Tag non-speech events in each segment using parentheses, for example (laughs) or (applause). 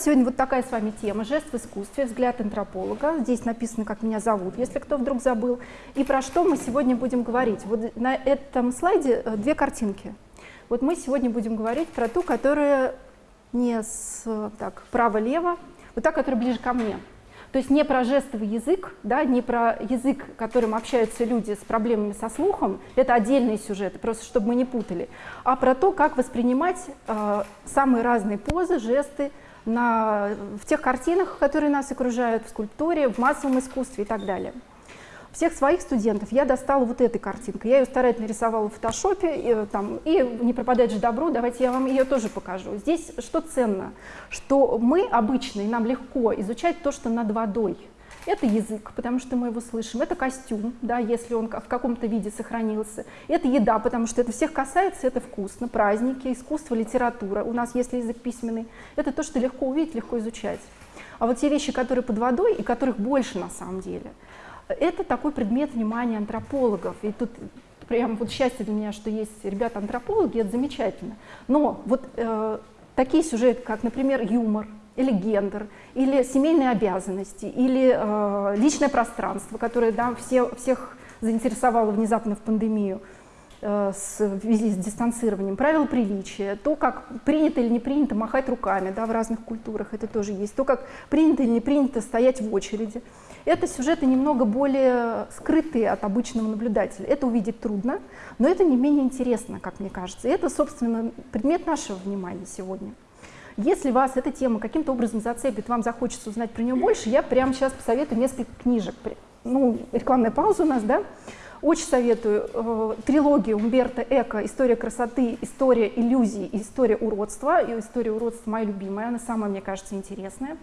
сегодня вот такая с вами тема «Жест в искусстве. Взгляд антрополога». Здесь написано, как меня зовут, если кто вдруг забыл. И про что мы сегодня будем говорить. Вот на этом слайде э, две картинки. Вот мы сегодня будем говорить про ту, которая не с так, право-лево, вот та, которая ближе ко мне. То есть не про жестовый язык, да, не про язык, которым общаются люди с проблемами со слухом, это отдельные сюжеты, просто чтобы мы не путали, а про то, как воспринимать э, самые разные позы, жесты на, в тех картинах, которые нас окружают, в скульптуре, в массовом искусстве и так далее всех своих студентов я достала вот этой картинкой. Я ее старательно рисовала в фотошопе, и, там, и не пропадать же добро, давайте я вам ее тоже покажу. Здесь что ценно? Что мы обычные, нам легко изучать то, что над водой. Это язык, потому что мы его слышим, это костюм, да, если он в каком-то виде сохранился, это еда, потому что это всех касается, это вкусно, праздники, искусство, литература, у нас есть язык письменный, это то, что легко увидеть, легко изучать. А вот те вещи, которые под водой, и которых больше на самом деле – это такой предмет внимания антропологов. И тут прям вот счастье для меня, что есть ребята-антропологи, это замечательно. Но вот э, такие сюжеты, как, например, юмор, или гендер, или семейные обязанности, или э, личное пространство, которое да, все, всех заинтересовало внезапно в пандемию, э, с, в связи с дистанцированием, правила приличия, то, как принято или не принято махать руками да, в разных культурах, это тоже есть, то, как принято или не принято стоять в очереди. Это сюжеты немного более скрытые от обычного наблюдателя. Это увидеть трудно, но это не менее интересно, как мне кажется. И это, собственно, предмет нашего внимания сегодня. Если вас эта тема каким-то образом зацепит, вам захочется узнать про нее больше, я прямо сейчас посоветую несколько книжек. Ну, рекламная пауза у нас, да? Очень советую э, трилогию Умберто Эко «История красоты», «История иллюзий» «История уродства». И «История уродства» моя любимая, она самая, мне кажется, интересная.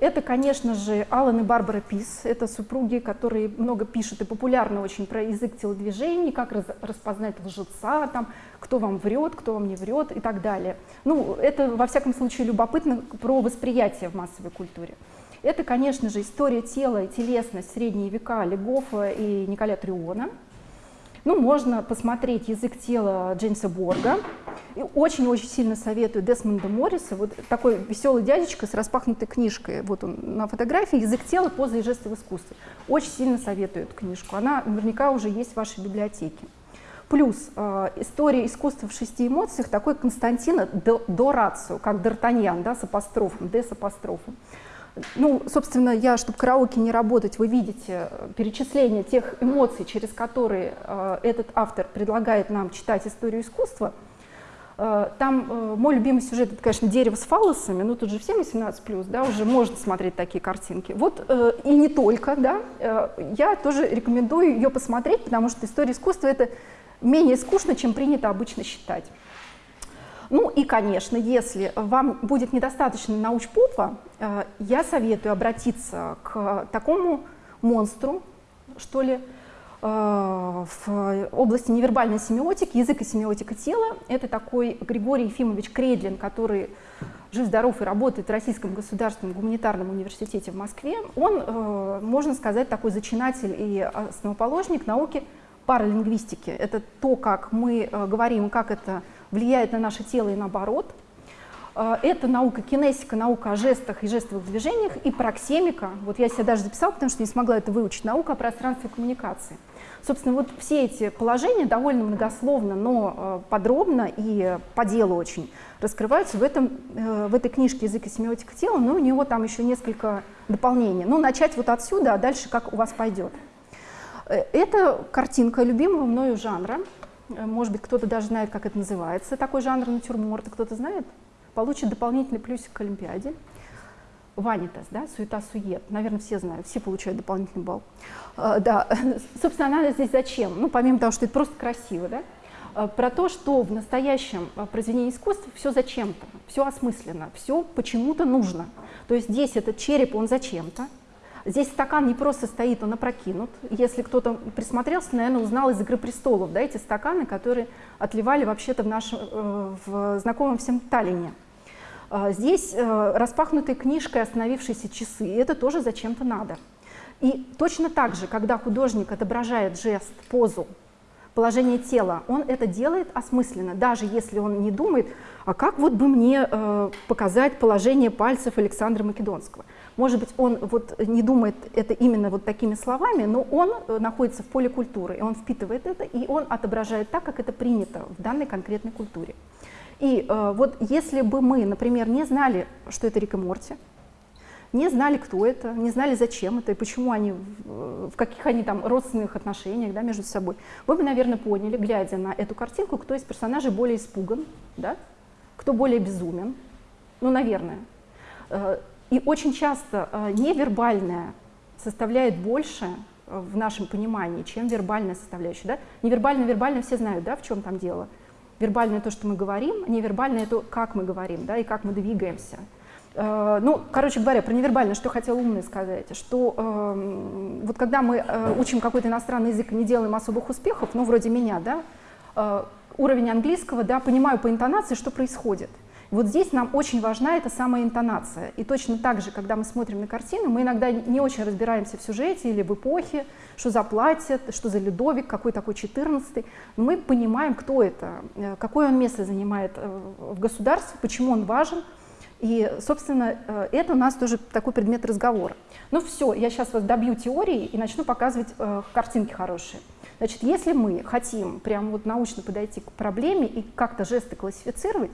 Это, конечно же, Алан и Барбара Пис. Это супруги, которые много пишут и популярны очень про язык телодвижений, как раз, распознать лжеца, там, кто вам врет, кто вам не врет и так далее. Ну, это, во всяком случае, любопытно про восприятие в массовой культуре. Это, конечно же, история тела и телесность средние века Легофа и Николя Триона. Ну, можно посмотреть «Язык тела» Джеймса Борга. И очень-очень сильно советую Десмонда Морриса. Вот такой веселый дядечка с распахнутой книжкой. Вот он на фотографии «Язык тела. Поза и жесты в искусстве». Очень сильно советую эту книжку. Она наверняка уже есть в вашей библиотеке. Плюс э, история искусства в шести эмоциях такой Константина Дорацио, как Д'Артаньян, да, с апострофом, Д с апострофом. Ну, собственно, я, чтобы караоке не работать, вы видите э, перечисление тех эмоций, через которые э, этот автор предлагает нам читать историю искусства. Э, там э, мой любимый сюжет, это, конечно, дерево с фалосами, ну тут же всем 18+, да, уже можно смотреть такие картинки. Вот э, и не только, да, э, я тоже рекомендую ее посмотреть, потому что история искусства это менее скучно, чем принято обычно считать. Ну и, конечно, если вам будет недостаточно научпопа, э, я советую обратиться к такому монстру, что ли, э, в области невербальной семиотики, язык и семиотика тела. Это такой Григорий Ефимович Кредлин, который жив-здоров и работает в Российском государственном гуманитарном университете в Москве. Он, э, можно сказать, такой зачинатель и основоположник науки паралингвистики. Это то, как мы говорим, как это влияет на наше тело и наоборот. А, это наука кинесика, наука о жестах и жестовых движениях, и проксемика. Вот я себя даже записала, потому что не смогла это выучить. Наука о пространстве коммуникации. Собственно, вот все эти положения довольно многословно, но а, подробно и по делу очень раскрываются в, этом, э, в этой книжке «Язык и семиотика тела», но у него там еще несколько дополнений. Ну, начать вот отсюда, а дальше как у вас пойдет. Э, это картинка любимого мною жанра. Э, может быть, кто-то даже знает, как это называется, такой жанр натюрморта, кто-то знает? Получит дополнительный плюсик к Олимпиаде. Ванитас, да, суета-сует. Наверное, все знают, все получают дополнительный балл. А, да, (laughs) собственно, она здесь зачем? Ну, помимо того, что это просто красиво, да, а, про то, что в настоящем произведении искусства все зачем-то, все осмысленно, все почему-то нужно. То есть здесь этот череп, он зачем-то, Здесь стакан не просто стоит, он опрокинут. Если кто-то присмотрелся, наверное, узнал из «Игры престолов», да, эти стаканы, которые отливали вообще-то в, нашем, э, в знакомом всем Таллине. А, здесь э, распахнутые книжкой остановившиеся часы, и это тоже зачем-то надо. И точно так же, когда художник отображает жест, позу, положение тела. Он это делает осмысленно, даже если он не думает, а как вот бы мне э, показать положение пальцев Александра Македонского. Может быть, он вот не думает это именно вот такими словами, но он э, находится в поле культуры, и он впитывает это, и он отображает так, как это принято в данной конкретной культуре. И э, вот если бы мы, например, не знали, что это Рик и Морти, не знали, кто это, не знали, зачем это и почему они, в каких они там родственных отношениях да, между собой, вы бы, наверное, поняли, глядя на эту картинку, кто из персонажей более испуган, да, кто более безумен, ну, наверное. И очень часто э, невербальное составляет больше э, в нашем понимании, чем вербальная составляющая. Да? Невербально, вербально все знают, да, в чем там дело. Вербальное то, что мы говорим, невербальное то, как мы говорим, да, и как мы двигаемся. Э, ну, короче говоря, про невербально, что хотел умный сказать, что э, вот когда мы э, учим какой-то иностранный язык и не делаем особых успехов, ну, вроде меня, да, э, уровень английского, да, понимаю по интонации, что происходит. Вот здесь нам очень важна эта самая интонация. И точно так же, когда мы смотрим на картину, мы иногда не очень разбираемся в сюжете или в эпохе, что за платье, что за Людовик, какой такой 14 Мы понимаем, кто это, э, какое он место занимает э, в государстве, почему он важен, и, собственно, э, это у нас тоже такой предмет разговора. Ну все, я сейчас вас добью теории и начну показывать э, картинки хорошие. Значит, если мы хотим прям вот научно подойти к проблеме и как-то жесты классифицировать,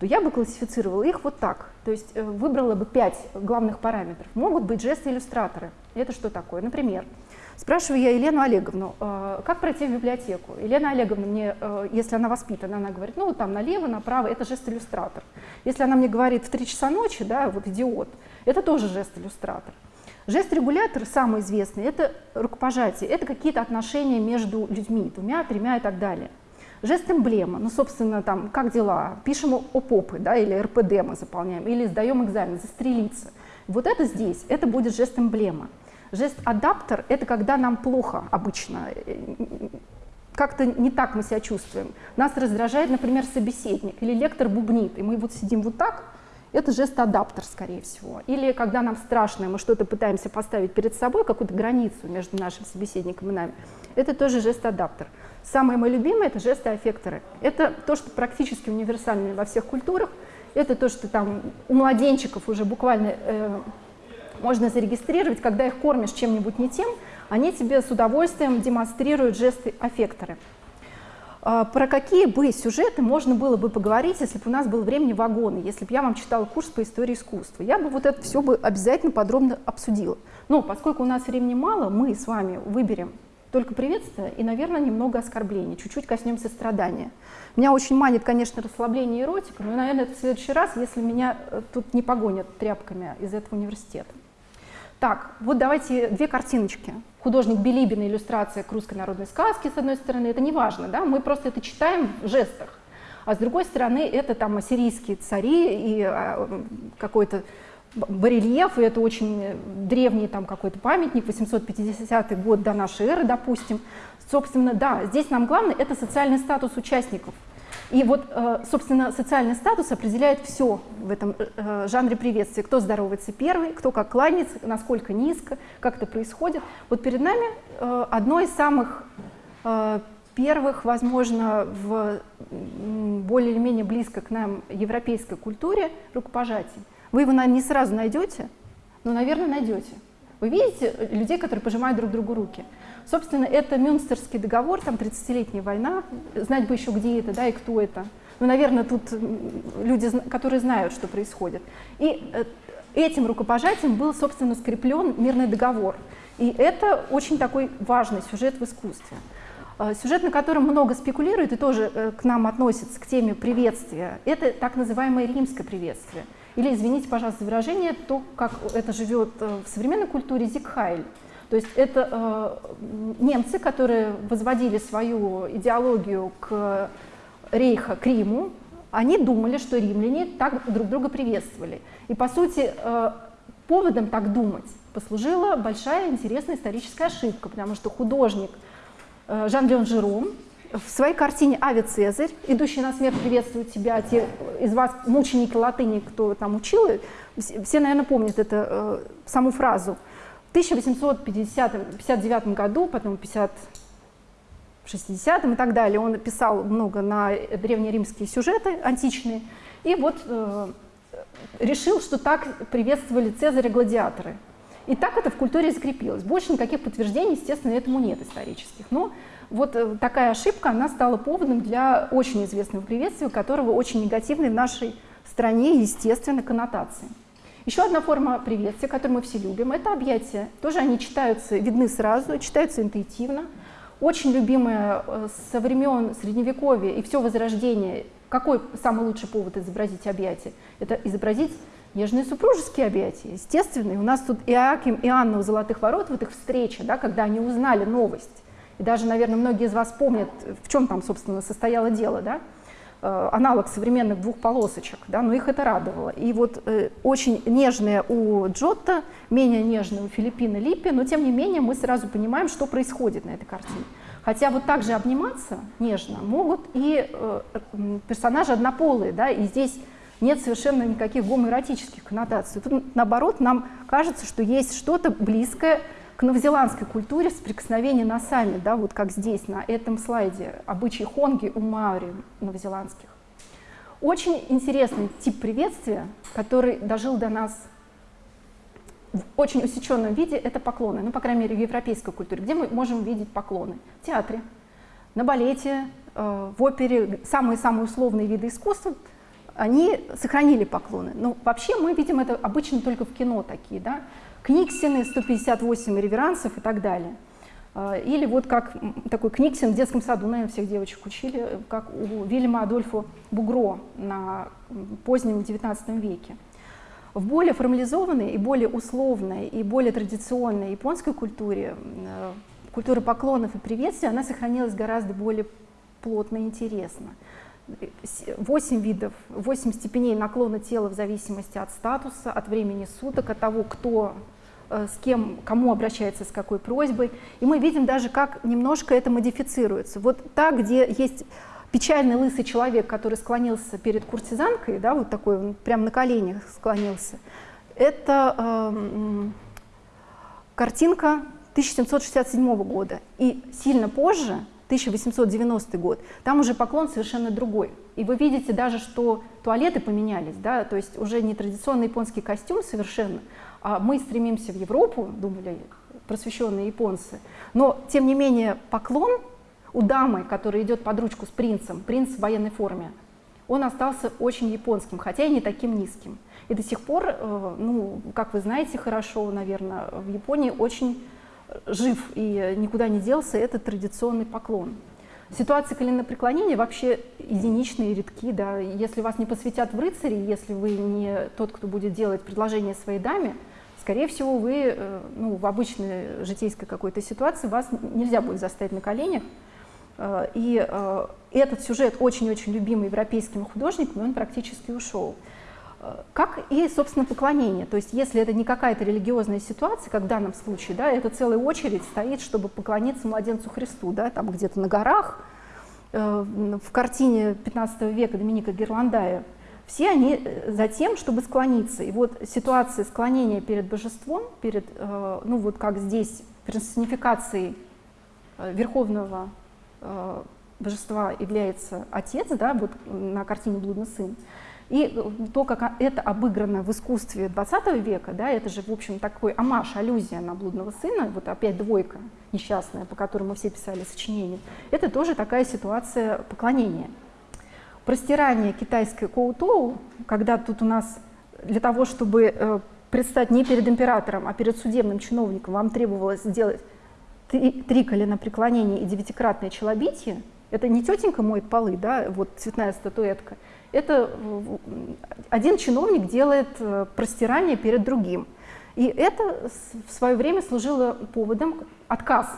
то я бы классифицировала их вот так. То есть э, выбрала бы пять главных параметров. Могут быть жесты-иллюстраторы. Это что такое? Например, Спрашиваю я Елену Олеговну, «Э, как пройти в библиотеку? Елена Олеговна мне, э, если она воспитана, она говорит, ну там налево, направо, это жест-иллюстратор. Если она мне говорит в 3 часа ночи, да, вот идиот, это тоже жест-иллюстратор. Жест-регулятор, самый известный, это рукопожатие, это какие-то отношения между людьми, двумя, тремя и так далее. Жест-эмблема, ну, собственно, там, как дела, пишем о попы, да, или РПД мы заполняем, или сдаем экзамен, застрелиться. Вот это здесь, это будет жест-эмблема. Жест-адаптер – это когда нам плохо обычно, как-то не так мы себя чувствуем. Нас раздражает, например, собеседник или лектор бубнит, и мы вот сидим вот так, это жест-адаптер, скорее всего. Или когда нам страшно, мы что-то пытаемся поставить перед собой, какую-то границу между нашим собеседником и нами, это тоже жест-адаптер. Самое мое любимое – это жесты-аффекторы. Это то, что практически универсально во всех культурах. Это то, что там у младенчиков уже буквально э, можно зарегистрировать, когда их кормишь чем-нибудь не тем, они тебе с удовольствием демонстрируют жесты-аффекторы. А, про какие бы сюжеты можно было бы поговорить, если бы у нас было времени вагоны, если бы я вам читала курс по истории искусства? Я бы вот это все бы обязательно подробно обсудила. Но поскольку у нас времени мало, мы с вами выберем только приветствие и, наверное, немного оскорблений, чуть-чуть коснемся страдания. Меня очень манит, конечно, расслабление и эротика, но, наверное, это в следующий раз, если меня э, тут не погонят тряпками из этого университета. Так, вот давайте две картиночки. Художник Билибин, иллюстрация к русской народной сказке, с одной стороны, это не важно, да, мы просто это читаем в жестах. А с другой стороны, это там ассирийские цари и а, какой-то барельеф, и это очень древний там какой-то памятник, 850 год до нашей эры, допустим. Собственно, да, здесь нам главное – это социальный статус участников – и вот, э, собственно, социальный статус определяет все в этом э, жанре приветствия. Кто здоровается первый, кто как кланяется, насколько низко, как это происходит. Вот перед нами э, одно из самых первых, возможно, в более или менее близко к нам европейской культуре рукопожатий. Вы его, наверное, не сразу найдете, но, наверное, найдете. Вы видите людей, которые пожимают друг другу руки. Собственно, это Мюнстерский договор, там 30-летняя война, знать бы еще, где это, да, и кто это. Ну, наверное, тут люди, которые знают, что происходит. И э, этим рукопожатием был, собственно, скреплен мирный договор. И это очень такой важный сюжет в искусстве. Э, сюжет, на котором много спекулируют и тоже э, к нам относится, к теме приветствия, это так называемое римское приветствие. Или, извините, пожалуйста, за выражение, то, как это живет в современной культуре, зикхайль. То есть это э, немцы, которые возводили свою идеологию к рейха, к Риму, они думали, что римляне так друг друга приветствовали. И, по сути, э, поводом так думать послужила большая интересная историческая ошибка, потому что художник э, Жан-Леон Жером в своей картине «Ави Цезарь», «Идущий на смерть приветствует тебя», те из вас мученики латыни, кто там учил, все, наверное, помнят эту э, саму фразу – 1859 году, потом 50, в 60-м и так далее. Он писал много на древнеримские сюжеты античные. И вот э, решил, что так приветствовали Цезаря гладиаторы. И так это в культуре закрепилось. Больше никаких подтверждений, естественно, этому нет исторических. Но вот э, такая ошибка, она стала поводом для очень известного приветствия, которого очень негативной в нашей стране, естественно, коннотации. Еще одна форма приветствия, которую мы все любим, это объятия. Тоже они читаются, видны сразу, читаются интуитивно. Очень любимые э, со времен Средневековья и все Возрождение. Какой самый лучший повод изобразить объятия? Это изобразить нежные супружеские объятия, естественно. И у нас тут Иаким и Анна у Золотых Ворот, вот их встреча, да, когда они узнали новость. И даже, наверное, многие из вас помнят, в чем там, собственно, состояло дело, да? Э, аналог современных двух полосочек, да, но их это радовало. И вот э, очень нежная у Джотто, менее нежная у Филиппина Липпи, но тем не менее мы сразу понимаем, что происходит на этой картине. Хотя вот так же обниматься нежно могут и э, персонажи однополые, да, и здесь нет совершенно никаких гомоэротических коннотаций. Тут, наоборот, нам кажется, что есть что-то близкое к новозеландской культуре соприкосновения носами, да, вот как здесь, на этом слайде, обычаи хонги у маори новозеландских. Очень интересный тип приветствия, который дожил до нас в очень усеченном виде, это поклоны, ну, по крайней мере, в европейской культуре, где мы можем видеть поклоны. В театре, на балете, э, в опере, самые-самые условные виды искусства, они сохранили поклоны. Но вообще мы видим это обычно только в кино такие, да, Книксины, 158 реверансов и так далее. А, или вот как такой Книксин в детском саду, наверное, всех девочек учили, как у Вильяма Адольфа Бугро на позднем XIX веке. В более формализованной и более условной и более традиционной японской культуре, э, культура поклонов и приветствий, она сохранилась гораздо более плотно и интересно. 8 видов, 8 степеней наклона тела в зависимости от статуса, от времени суток, от того, кто Э, с кем, кому обращается с какой просьбой. И мы видим даже, как немножко это модифицируется. Вот так, где есть печальный лысый человек, который склонился перед куртизанкой, да, вот такой, он прям на коленях склонился, это э, картинка 1767 года. И сильно позже, 1890 год, там уже поклон совершенно другой. И вы видите даже, что туалеты поменялись, да, то есть уже не традиционный японский костюм совершенно, а мы стремимся в Европу, думали просвещенные японцы, но тем не менее поклон у дамы, которая идет под ручку с принцем, принц в военной форме, он остался очень японским, хотя и не таким низким. И до сих пор, э, ну, как вы знаете хорошо, наверное, в Японии очень жив и никуда не делся этот традиционный поклон. Ситуации коленопреклонения вообще единичные и редки. Да. Если вас не посвятят в рыцари, если вы не тот, кто будет делать предложение своей даме, скорее всего, вы э, ну, в обычной житейской какой-то ситуации вас нельзя будет заставить на коленях. Э, и э, этот сюжет очень-очень любимый европейскими художниками, он практически ушел. Как и, собственно, поклонение. То есть, если это не какая-то религиозная ситуация, как в данном случае, да, это целая очередь стоит, чтобы поклониться младенцу Христу, да, там где-то на горах. В картине 15 века Доминика Герландая все они э, за тем, чтобы склониться. И вот ситуация склонения перед божеством, перед, э, ну вот как здесь, персонификацией э, верховного божества является отец, да, вот на картине «Блудный сын», и то, как это обыграно в искусстве 20 века, да, это же, в общем, такой амаш, аллюзия на блудного сына, вот опять двойка несчастная, по которой мы все писали сочинения, это тоже такая ситуация поклонения. Простирание китайской коутоу, когда тут у нас для того, чтобы э, предстать не перед императором, а перед судебным чиновником, вам требовалось сделать три, три колена преклонения и девятикратное челобитие, это не тетенька моет полы, да, вот цветная статуэтка, это один чиновник делает э, простирание перед другим. И это в свое время служило поводом отказ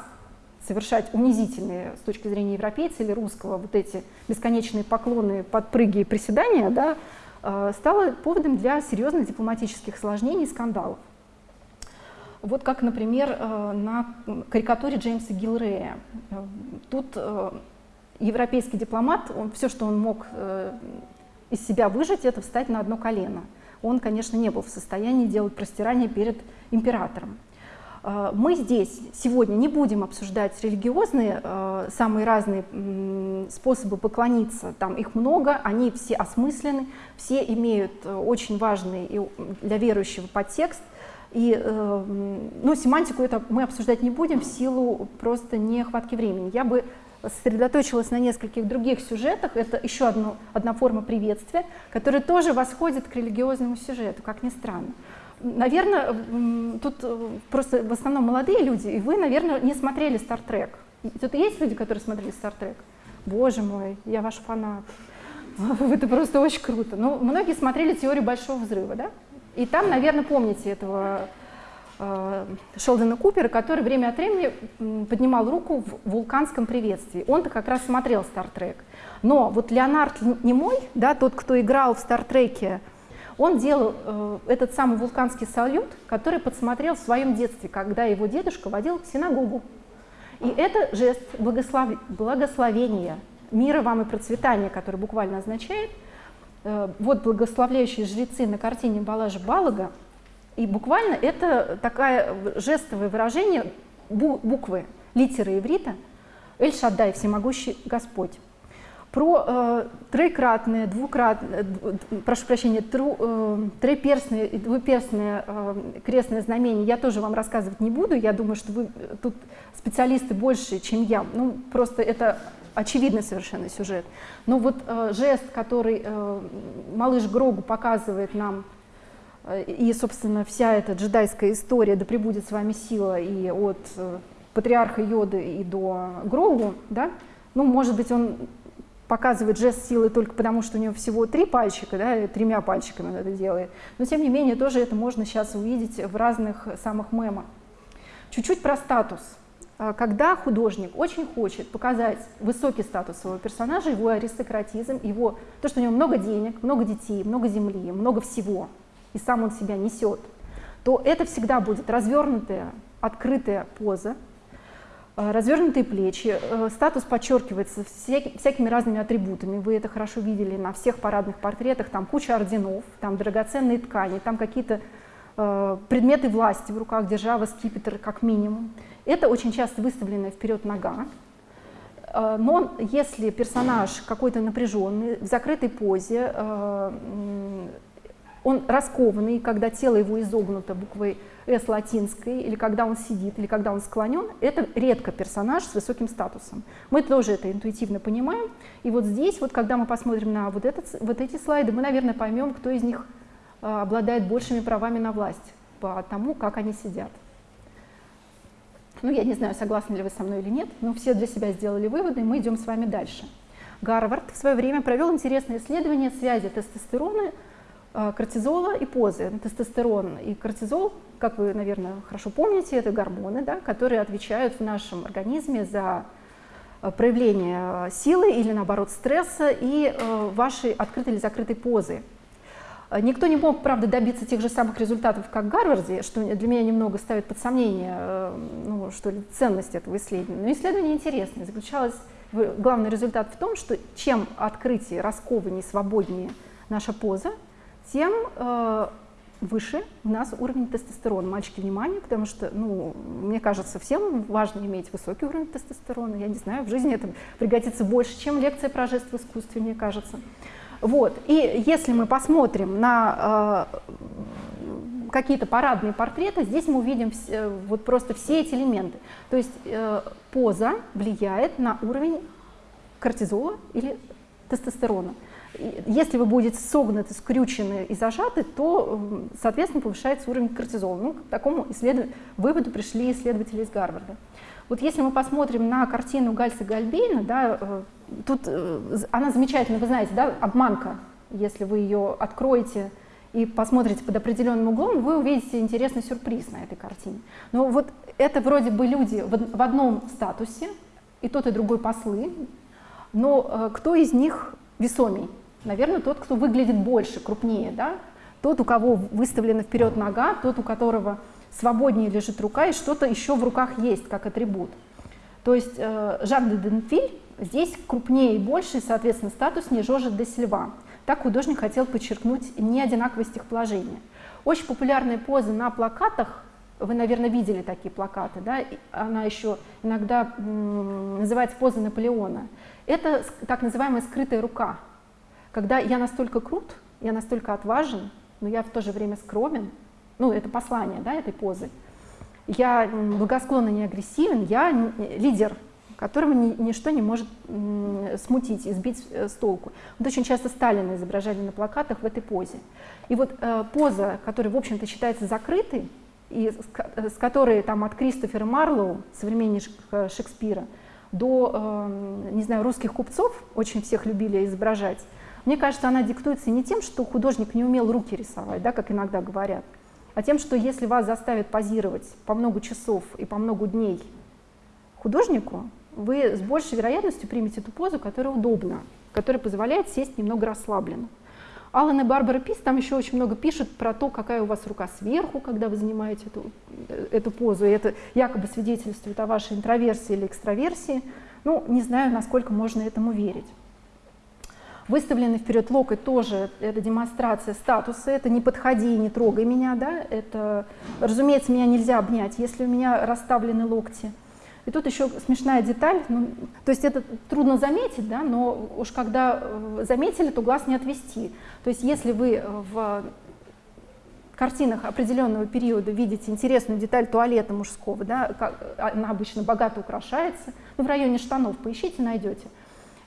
совершать унизительные с точки зрения европейца или русского вот эти бесконечные поклоны, подпрыги и приседания, да, э, стало поводом для серьезных дипломатических осложнений и скандалов. Вот как, например, э, на карикатуре Джеймса Гилрея. Тут европейский дипломат, он, все, что он мог из себя выжить, это встать на одно колено. Он, конечно, не был в состоянии делать простирание перед императором. Э, мы здесь сегодня не будем обсуждать религиозные, э, самые разные способы поклониться, там их много, они все осмысленны, все имеют э, очень важный для верующего подтекст, и ну, семантику это мы обсуждать не будем в силу просто нехватки времени. Я бы сосредоточилась на нескольких других сюжетах. Это еще одно, одна форма приветствия, которая тоже восходит к религиозному сюжету, как ни странно. Наверное, тут э, просто в основном молодые люди, и вы, наверное, не смотрели «Стартрек». Тут есть люди, которые смотрели «Стартрек»? Боже мой, я ваш фанат. (laughs) Это просто очень круто. Ну, многие смотрели «Теорию большого взрыва», да? И там, наверное, помните этого Шелдона Купера, который время от времени поднимал руку в вулканском приветствии. Он-то как раз смотрел «Стартрек». Но вот Леонард Немой, да, тот, кто играл в «Стартреке», он делал э, этот самый вулканский салют, который подсмотрел в своем детстве, когда его дедушка водил в синагогу. И это жест благослов... благословения, мира вам и процветания, который буквально означает, э, вот благословляющие жрецы на картине Балажа Балага, и буквально это такое жестовое выражение буквы, литеры иврита, Эль-Шаддай, всемогущий Господь про э, двукратные, э, прошу прощения, тру, э, триперстные и двуперстные э, крестные знамения я тоже вам рассказывать не буду. Я думаю, что вы тут специалисты больше, чем я. Ну, просто это очевидный совершенно сюжет. Но вот э, жест, который э, малыш Грогу показывает нам, э, и, собственно, вся эта джедайская история, да пребудет с вами сила, и от э, патриарха Йоды и до Грогу, да, ну, может быть, он показывает жест силы только потому, что у него всего три пальчика, да, тремя пальчиками он это делает. Но тем не менее, тоже это можно сейчас увидеть в разных самых мемах. Чуть-чуть про статус. А, когда художник очень хочет показать высокий статус своего персонажа, его аристократизм, его, то, что у него много денег, много детей, много земли, много всего, и сам он себя несет, то это всегда будет развернутая, открытая поза, Э, развернутые плечи, э, статус подчеркивается всякими разными атрибутами. Вы это хорошо видели на всех парадных портретах. Там куча орденов, там драгоценные ткани, там какие-то э, предметы власти в руках, держава, скипетр как минимум. Это очень часто выставленная вперед нога. Но если персонаж какой-то напряженный, в закрытой позе, он раскованный, когда тело его изогнуто буквой «С» латинской, или когда он сидит, или когда он склонен, это редко персонаж с высоким статусом. Мы тоже это интуитивно понимаем. И вот здесь, вот когда мы посмотрим на вот, этот, вот эти слайды, мы, наверное, поймем, кто из них а, обладает большими правами на власть по тому, как они сидят. Ну, я не знаю, согласны ли вы со мной или нет, но все для себя сделали выводы, и мы идем с вами дальше. Гарвард в свое время провел интересное исследование связи тестостерона кортизола и позы. Тестостерон и кортизол, как вы, наверное, хорошо помните, это гормоны, да, которые отвечают в нашем организме за э, проявление силы или, наоборот, стресса и э, вашей открытой или закрытой позы. Никто не мог, правда, добиться тех же самых результатов, как в Гарварде, что для меня немного ставит под сомнение ну, что ли, ценность этого исследования. Но исследование интересное. Заключалось, главный результат в том, что чем открытие, раскованнее, свободнее наша поза, тем э, выше у нас уровень тестостерона. Мальчики, внимание, потому что, ну, мне кажется, всем важно иметь высокий уровень тестостерона. Я не знаю, в жизни это пригодится больше, чем лекция про жест в искусстве, мне кажется. Вот. И если мы посмотрим на э, какие-то парадные портреты, здесь мы увидим все, вот просто все эти элементы. То есть э, поза влияет на уровень кортизола или тестостерона если вы будете согнуты, скрючены и зажаты, то, соответственно, повышается уровень кортизола. Ну, к такому исследов... выводу пришли исследователи из Гарварда. Вот если мы посмотрим на картину Гальса Гальбейна, да, э, тут э, она замечательная, вы знаете, да, обманка. Если вы ее откроете и посмотрите под определенным углом, вы увидите интересный сюрприз на этой картине. Но вот это вроде бы люди в одном статусе, и тот, и другой послы, но э, кто из них весомей? Наверное, тот, кто выглядит больше, крупнее, да? тот, у кого выставлена вперед нога, тот, у которого свободнее лежит рука, и что-то еще в руках есть, как атрибут. То есть э, Жак де Денфиль здесь крупнее и больше, и, соответственно, статуснее Жоржа де Сильва. Так художник хотел подчеркнуть неодинаковость их положения. Очень популярные позы на плакатах Вы, наверное, видели такие плакаты, да? Она еще иногда называется поза Наполеона. Это так называемая скрытая рука, когда я настолько крут, я настолько отважен, но я в то же время скромен, ну, это послание, да, этой позы. Я благосклонно не агрессивен, я лидер, которого ни, ничто не может смутить и сбить э, с толку. Вот очень часто Сталина изображали на плакатах в этой позе. И вот э, поза, которая, в общем-то, считается закрытой, и с, с которой там от Кристофера Марлоу, современника Шекспира, до, э, не знаю, русских купцов, очень всех любили изображать, мне кажется, она диктуется не тем, что художник не умел руки рисовать, да, как иногда говорят, а тем, что если вас заставят позировать по много часов и по много дней художнику, вы с большей вероятностью примете ту позу, которая удобна, которая позволяет сесть немного расслабленно. Алан и Барбара Пис там еще очень много пишет про то, какая у вас рука сверху, когда вы занимаете эту, эту позу, и это якобы свидетельствует о вашей интроверсии или экстраверсии. Ну, не знаю, насколько можно этому верить. Выставленный вперед локоть тоже это демонстрация статуса, это не подходи, не трогай меня, да, это, разумеется, меня нельзя обнять, если у меня расставлены локти. И тут еще смешная деталь, ну, то есть это трудно заметить, да, но уж когда э, заметили, то глаз не отвести. То есть если вы в картинах определенного периода видите интересную деталь туалета мужского, да, как, она обычно богато украшается, ну, в районе штанов поищите, найдете.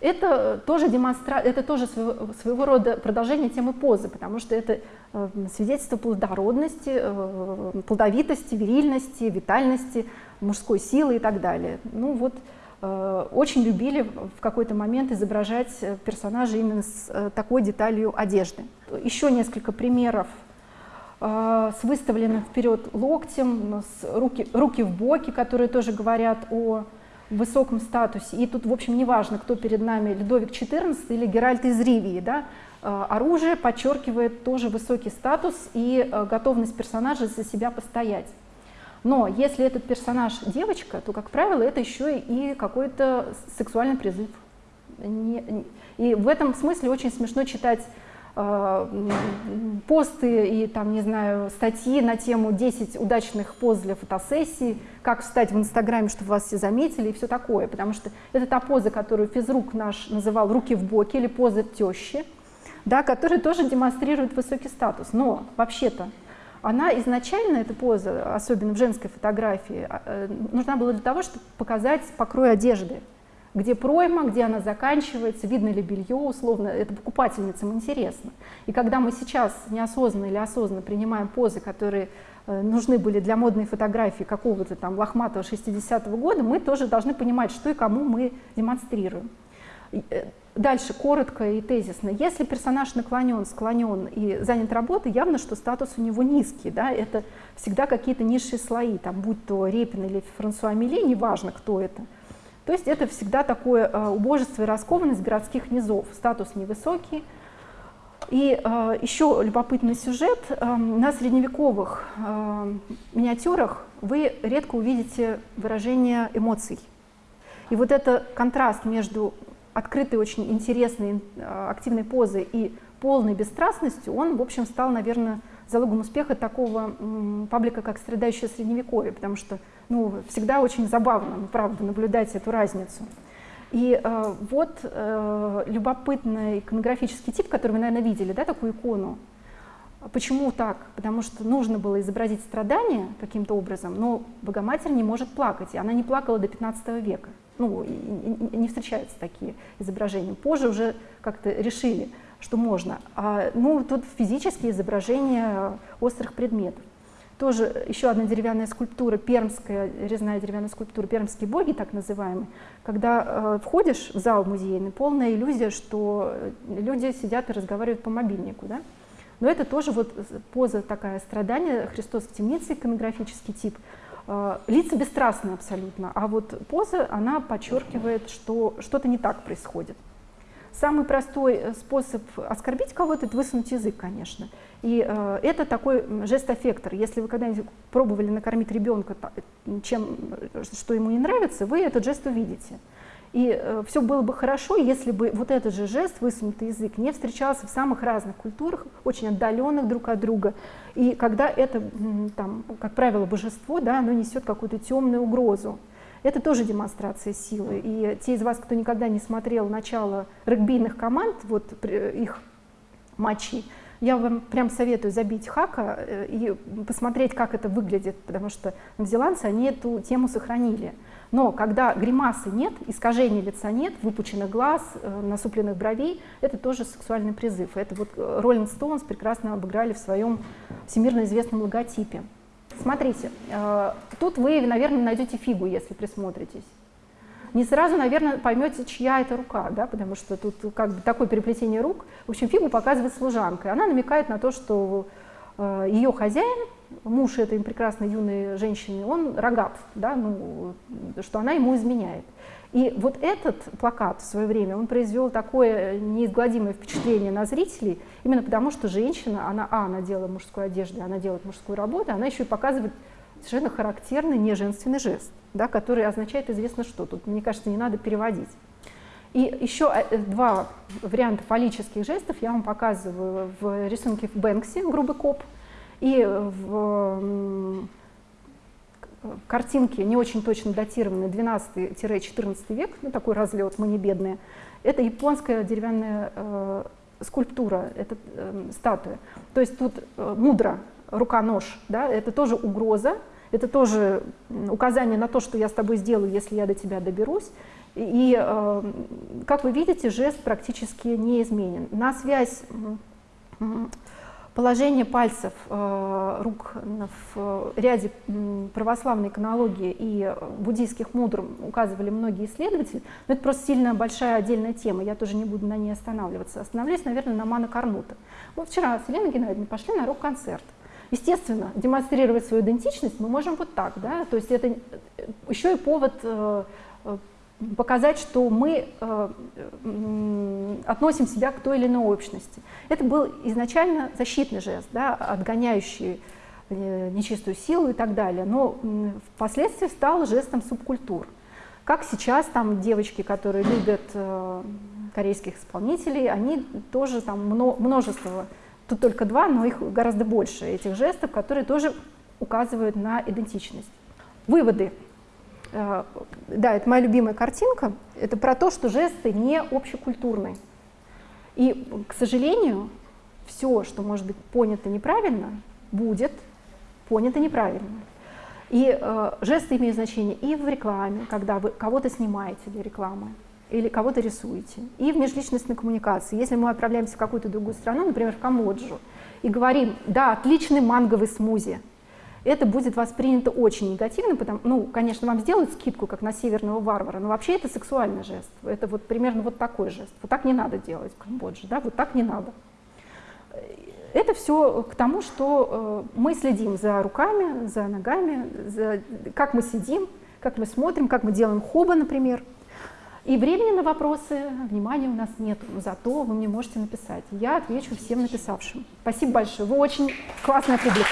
Это тоже, демонстра... это тоже своего, своего рода продолжение темы позы, потому что это э, свидетельство плодородности, э, плодовитости, вирильности, витальности, мужской силы и так далее. Ну вот, э, очень любили в какой-то момент изображать персонажей именно с такой деталью одежды. Еще несколько примеров с выставленным вперед локтем, с руки, руки в боки, которые тоже говорят о высоком статусе. И тут, в общем, неважно, кто перед нами, Людовик XIV или Геральт из Ривии. Да? Э, оружие подчеркивает тоже высокий статус и э, готовность персонажа за себя постоять. Но если этот персонаж девочка, то, как правило, это еще и какой-то сексуальный призыв. И в этом смысле очень смешно читать посты и там, не знаю, статьи на тему 10 удачных поз для фотосессии, как встать в Инстаграме, чтобы вас все заметили и все такое, потому что это та поза, которую физрук наш называл «руки в боки» или поза тещи, да, которая тоже демонстрирует высокий статус. Но вообще-то она изначально, эта поза, особенно в женской фотографии, а, э, нужна была для того, чтобы показать покрой одежды, где пройма, где она заканчивается, видно ли белье, условно, это покупательницам интересно. И когда мы сейчас неосознанно или осознанно принимаем позы, которые э, нужны были для модной фотографии какого-то там лохматого 60-го года, мы тоже должны понимать, что и кому мы демонстрируем. Э, дальше, коротко и тезисно. Если персонаж наклонен, склонен и занят работой, явно, что статус у него низкий. Да? Это всегда какие-то низшие слои, там, будь то Репин или Франсуа Милли, неважно, кто это – то есть это всегда такое э, убожество и раскованность городских низов, статус невысокий. И э, еще любопытный сюжет. Э, на средневековых э, миниатюрах вы редко увидите выражение эмоций. И вот этот контраст между открытой, очень интересной, активной позой и полной бесстрастностью, он, в общем, стал, наверное, залогом успеха такого паблика, как «Страдающее средневековье», потому что ну, всегда очень забавно, правда, наблюдать эту разницу. И э, вот э, любопытный иконографический тип, который вы, наверное, видели, да, такую икону. Почему так? Потому что нужно было изобразить страдания каким-то образом, но Богоматерь не может плакать, и она не плакала до 15 века. Ну, и, и, не встречаются такие изображения. Позже уже как-то решили, что можно. А, ну, тут физические изображения острых предметов. Тоже еще одна деревянная скульптура, пермская резная деревянная скульптура, пермские боги, так называемые. Когда э, входишь в зал музейный, полная иллюзия, что люди сидят и разговаривают по мобильнику. Да? Но это тоже вот поза такая страдания, Христос в темнице, иконографический тип. Э, лица бесстрастны абсолютно, а вот поза, она подчеркивает, что что-то не так происходит. Самый простой э, способ оскорбить кого-то – это высунуть язык, конечно. И э, это такой жест-аффектор. Если вы когда-нибудь пробовали накормить ребенка чем, что ему не нравится, вы этот жест увидите. И э, все было бы хорошо, если бы вот этот же жест, высунутый язык, не встречался в самых разных культурах, очень отдаленных друг от друга. И когда это, там, как правило, божество, да, оно несет какую-то темную угрозу. Это тоже демонстрация силы. И те из вас, кто никогда не смотрел начало регбийных команд, вот их матчей, я вам прям советую забить хака э, и посмотреть, как это выглядит, потому что новозеландцы, они эту тему сохранили. Но когда гримасы нет, искажений лица нет, выпученных глаз, э, насупленных бровей, это тоже сексуальный призыв. Это вот Роллинг Стоунс прекрасно обыграли в своем всемирно известном логотипе. Смотрите, э, тут вы, наверное, найдете фигу, если присмотритесь не сразу, наверное, поймете, чья это рука, да, потому что тут как бы такое переплетение рук. В общем, фигу показывает служанка, она намекает на то, что э, ее хозяин, муж этой прекрасной юной женщины, он рогат, да, ну, что она ему изменяет. И вот этот плакат в свое время, он произвел такое неизгладимое впечатление на зрителей, именно потому что женщина, она, а, она делает мужскую одежду, она делает мужскую работу, она еще и показывает совершенно характерный неженственный жест да, который означает известно что. Тут, мне кажется, не надо переводить. И еще э, два варианта фаллических жестов я вам показываю в рисунке в Бэнксе, грубый коп, и в картинке, не очень точно датированной, 12-14 век, ну, такой разлет, мы не бедные. Это японская деревянная э, скульптура, это э, статуя. То есть тут э, мудро, рука-нож, да, это тоже угроза, это тоже указание на то, что я с тобой сделаю, если я до тебя доберусь. И, э, как вы видите, жест практически не изменен. На связь положения пальцев э, рук в ряде православной иконологии и буддийских мудр указывали многие исследователи, но это просто сильно большая отдельная тема, я тоже не буду на ней останавливаться. Остановлюсь, наверное, на Мана Карнута. Вот вчера с Еленой Геннадьевной пошли на рок-концерт. Естественно, демонстрировать свою идентичность мы можем вот так, да, то есть это э, еще и повод э, э, показать, что мы относим себя к той или иной общности. Это был изначально защитный жест, да, отгоняющий нечистую силу и так далее, но впоследствии стал жестом субкультур. Как сейчас там девочки, которые любят корейских исполнителей, они тоже там множество Тут только два, но их гораздо больше, этих жестов, которые тоже указывают на идентичность. Выводы. Э, да, это моя любимая картинка. Это про то, что жесты не общекультурные. И, к сожалению, все, что может быть понято неправильно, будет понято неправильно. И э, жесты имеют значение и в рекламе, когда вы кого-то снимаете для рекламы, или кого-то рисуете. И в межличностной коммуникации. Если мы отправляемся в какую-то другую страну, например, в Камбоджу, и говорим, да, отличный манговый смузи, это будет воспринято очень негативно, потому, ну, конечно, вам сделают скидку, как на северного варвара, но вообще это сексуальный жест. Это вот примерно вот такой жест. Вот так не надо делать в Камбодже, да, вот так не надо. Это все к тому, что э, мы следим за руками, за ногами, за, как мы сидим, как мы смотрим, как мы делаем хоба, например. И времени на вопросы, внимания у нас нет, зато вы мне можете написать. Я отвечу всем написавшим. Спасибо большое, вы очень классная публика.